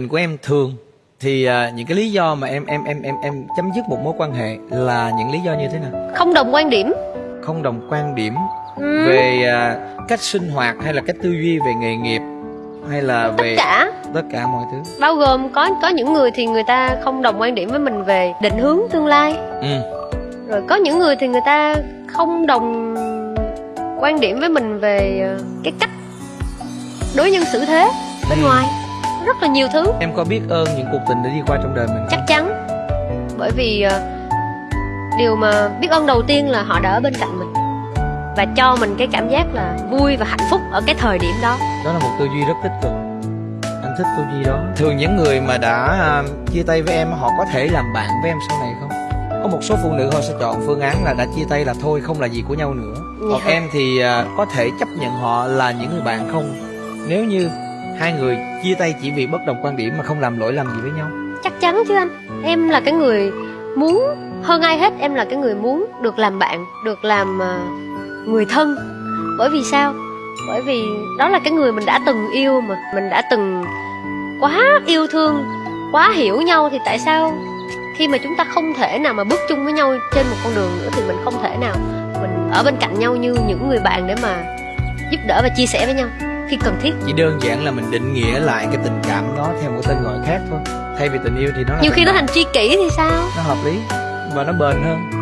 Tình của em thường thì à, những cái lý do mà em em em em em chấm dứt một mối quan hệ là những lý do như thế nào? không đồng quan điểm Không đồng quan điểm ừ. về à, cách sinh hoạt hay là cách tư duy về nghề nghiệp hay là tất về cả tất cả mọi thứ. bao gồm có có những người thì người ta không đồng quan điểm với mình về định hướng tương lai Ừ. rồi có những người thì người ta không đồng quan điểm với mình về ờ, cái cách đối nhân xử thế bên Ừ. ngoài rất là nhiều thứ Em có biết ơn những cuộc tình đã đi qua trong đời mình chắc không? chắn bởi vì ờ, điều mà biết ơn đầu tiên là họ đã ở bên cạnh mình và cho mình cái cảm giác là vui và hạnh phúc ở cái thời điểm đó Đó là một tư duy rất tích cực. Anh thích tư duy đó. Thường những người mà đã à, chia tay với em họ có thể làm bạn với em sau này không? Có một số phụ nữ họ sẽ chọn phương án là đã chia tay là thôi không là gì của nhau nữa. Còn Dạ. em thì à, có thể chấp nhận họ là những người bạn không? Nếu như hai người chia tay chỉ vì bất đồng quan điểm mà không làm lỗi lầm gì với nhau. chắc chắn chứ anh. Em là cái người muốn, hơn ai hết em là cái người muốn được làm bạn, được làm ờ, người thân. Bởi vì sao? Bởi vì đó là cái người mình đã từng yêu mà. Mình đã từng quá yêu thương, quá hiểu nhau thì tại sao khi mà chúng ta không thể nào mà bước chung với nhau trên một con đường nữa thì mình không thể nào mình ở bên cạnh nhau như những người bạn để mà giúp đỡ và chia sẻ với nhau? Khi cần thiết. Chỉ đơn giản là mình định nghĩa lại cái tình cảm đó theo một tên gọi khác thôi. Thay vì tình yêu thì nó là nhiều khi nó thành tri kỷ thì sao? Nó hợp lý và nó bền hơn